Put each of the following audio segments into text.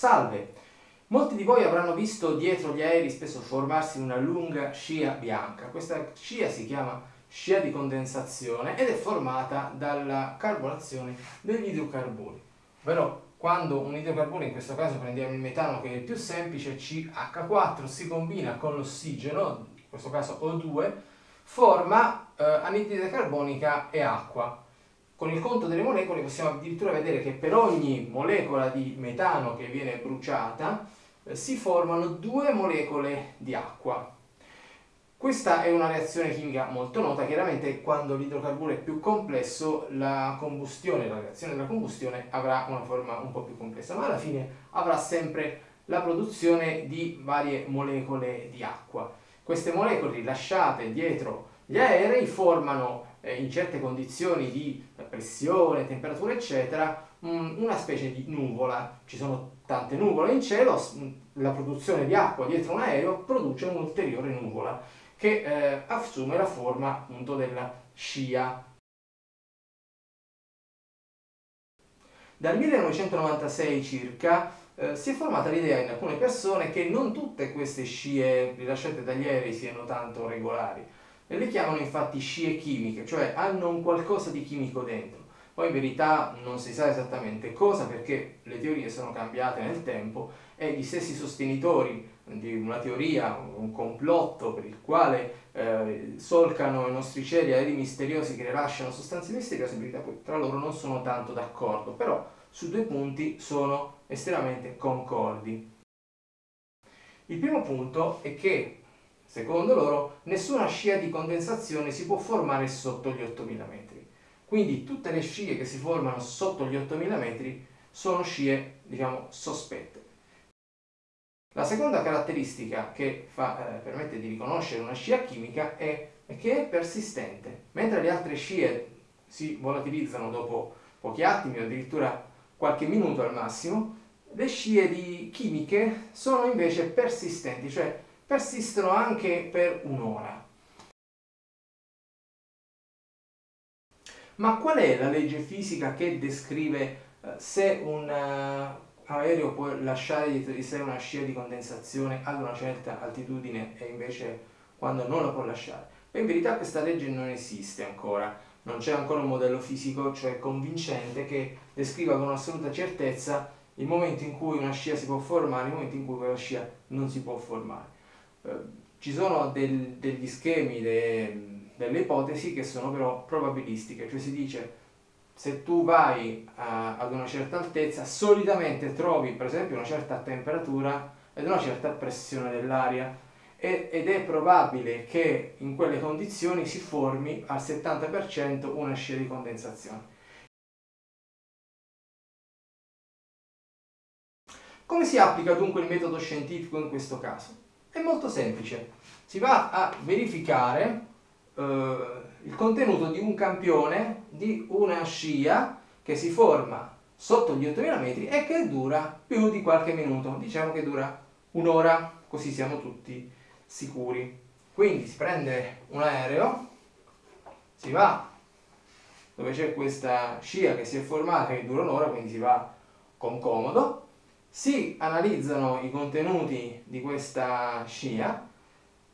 Salve! Molti di voi avranno visto dietro gli aerei spesso formarsi una lunga scia bianca. Questa scia si chiama scia di condensazione ed è formata dalla carbonazione degli idrocarburi. Ovvero quando un idrocarburo, in questo caso prendiamo il metano che è il più semplice, CH4, si combina con l'ossigeno, in questo caso O2, forma eh, anidride carbonica e acqua. Con il conto delle molecole possiamo addirittura vedere che per ogni molecola di metano che viene bruciata eh, si formano due molecole di acqua. Questa è una reazione chimica molto nota, chiaramente quando l'idrocarburo è più complesso la combustione, la reazione della combustione avrà una forma un po' più complessa, ma alla fine avrà sempre la produzione di varie molecole di acqua. Queste molecole rilasciate dietro gli aerei formano eh, in certe condizioni di pressione, temperatura eccetera una specie di nuvola. Ci sono tante nuvole in cielo, la produzione di acqua dietro un aereo produce un'ulteriore nuvola che eh, assume la forma appunto della scia. Dal 1996 circa eh, si è formata l'idea in alcune persone che non tutte queste scie rilasciate dagli aerei siano tanto regolari. E le chiamano infatti scie chimiche, cioè hanno un qualcosa di chimico dentro. Poi in verità non si sa esattamente cosa perché le teorie sono cambiate nel tempo e gli stessi sostenitori di una teoria, un complotto per il quale eh, solcano i nostri cieli aerei misteriosi che rilasciano sostanze misteriose, in verità poi tra loro non sono tanto d'accordo, però su due punti sono estremamente concordi. Il primo punto è che, secondo loro, nessuna scia di condensazione si può formare sotto gli 8000 metri. Quindi tutte le scie che si formano sotto gli 8000 metri sono scie, diciamo, sospette. La seconda caratteristica che fa, eh, permette di riconoscere una scia chimica è, che è persistente. Mentre le altre scie si volatilizzano dopo pochi attimi o addirittura qualche minuto al massimo, le scie chimiche sono invece persistenti, cioè persistono anche per un'ora. Ma qual è la legge fisica che descrive eh, se un uh, aereo può lasciare dietro di sé una scia di condensazione ad una certa altitudine e invece quando non la può lasciare? Beh, in verità questa legge non esiste ancora, non c'è ancora un modello fisico, cioè convincente, che descriva con assoluta certezza il momento in cui una scia si può formare e il momento in cui quella scia non si può formare. Eh, ci sono del, degli schemi, de, delle ipotesi che sono però probabilistiche, cioè si dice se tu vai a, ad una certa altezza solitamente trovi per esempio una certa temperatura ed una certa pressione dell'aria ed è probabile che in quelle condizioni si formi al 70% una scia di condensazione. Come si applica dunque il metodo scientifico in questo caso? È molto semplice. Si va a verificare eh, il contenuto di un campione di una scia che si forma sotto gli 8000 metri e che dura più di qualche minuto, diciamo che dura un'ora, così siamo tutti sicuri. Quindi si prende un aereo, si va dove c'è questa scia che si è formata che dura un'ora, quindi si va con comodo, si analizzano i contenuti di questa scia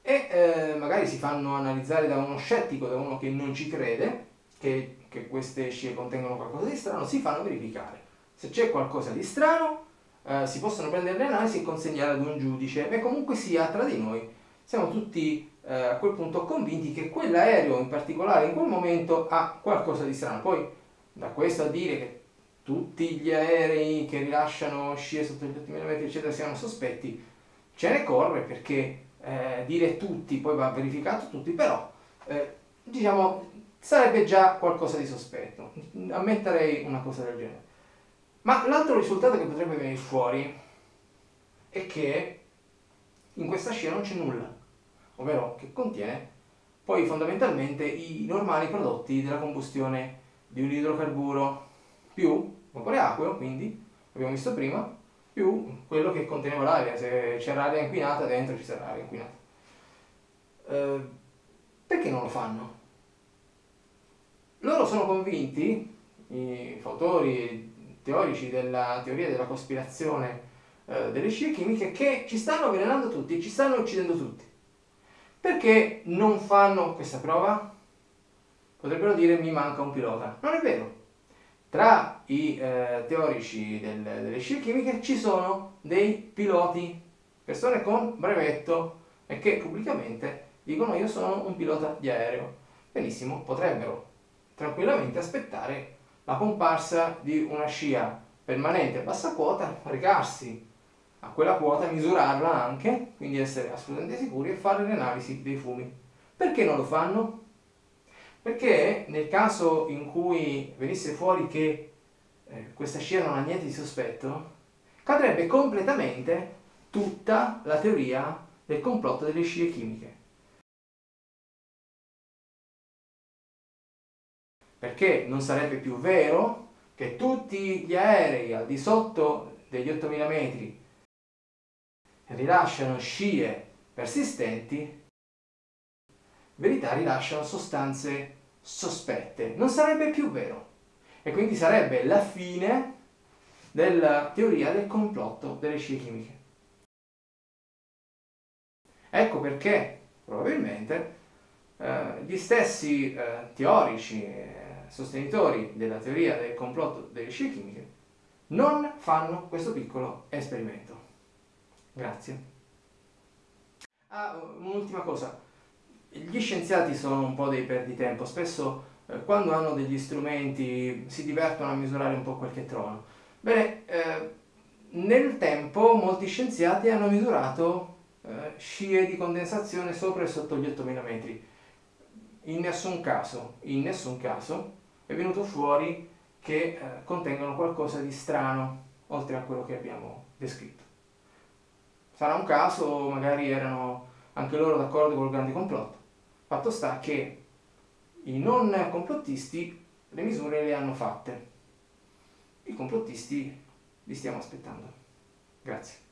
e eh, magari si fanno analizzare da uno scettico, da uno che non ci crede che, che queste scie contengono qualcosa di strano, si fanno verificare. Se c'è qualcosa di strano eh, si possono prendere le analisi e consegnare ad un giudice e comunque sia tra di noi siamo tutti eh, a quel punto convinti che quell'aereo in particolare in quel momento ha qualcosa di strano. Poi da questo a dire che tutti gli aerei che rilasciano scie sotto gli 8000 metri eccetera siano sospetti, ce ne corre perché eh, dire tutti, poi va verificato tutti, però eh, diciamo sarebbe già qualcosa di sospetto, ammetterei una cosa del genere. Ma l'altro risultato che potrebbe venire fuori è che in questa scia non c'è nulla, ovvero che contiene poi fondamentalmente i normali prodotti della combustione di un idrocarburo più vapore acqueo, quindi abbiamo visto prima, più quello che conteneva l'aria, se c'era aria inquinata dentro ci sarà aria inquinata. Eh, perché non lo fanno? Loro sono convinti, i fautori teorici della teoria della cospirazione eh, delle scie chimiche che ci stanno avvelenando tutti, ci stanno uccidendo tutti. Perché non fanno questa prova? Potrebbero dire mi manca un pilota. Non è vero. Tra i eh, teorici del, delle scie chimiche ci sono dei piloti, persone con brevetto e che pubblicamente dicono io sono un pilota di aereo. Benissimo, potrebbero tranquillamente aspettare la comparsa di una scia permanente a bassa quota, recarsi a quella quota, misurarla anche, quindi essere assolutamente sicuri e fare le analisi dei fumi. Perché non lo fanno? Perché nel caso in cui venisse fuori che eh, questa scia non ha niente di sospetto, cadrebbe completamente tutta la teoria del complotto delle scie chimiche. Perché non sarebbe più vero che tutti gli aerei al di sotto degli 8000 metri rilasciano scie persistenti, verità rilasciano sostanze sospette. Non sarebbe più vero. E quindi sarebbe la fine della teoria del complotto delle scie chimiche. Ecco perché probabilmente eh, gli stessi eh, teorici, eh, sostenitori della teoria del complotto delle scie chimiche, non fanno questo piccolo esperimento. Grazie. Ah, un'ultima cosa. Gli scienziati sono un po' dei perditempo, spesso eh, quando hanno degli strumenti si divertono a misurare un po' qualche trono. Bene, eh, nel tempo molti scienziati hanno misurato eh, scie di condensazione sopra e sotto gli 8000 metri. In nessun caso, in nessun caso è venuto fuori che eh, contengono qualcosa di strano oltre a quello che abbiamo descritto. Sarà un caso, magari erano anche loro d'accordo col grande complotto. Fatto sta che i non complottisti le misure le hanno fatte. I complottisti li stiamo aspettando. Grazie.